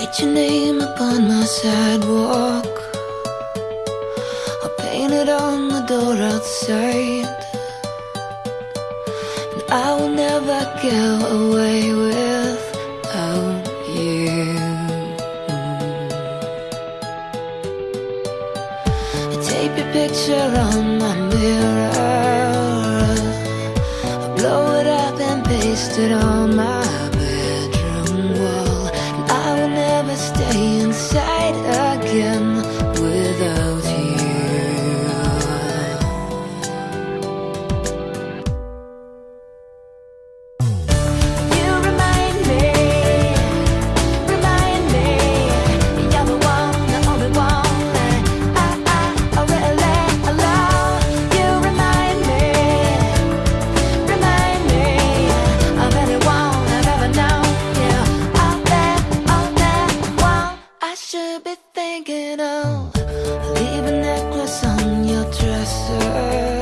Write your name upon my sidewalk. I'll paint it on the door outside. And I will never go away without you. I tape your picture on my mirror. I blow it up and paste it on my Awesome.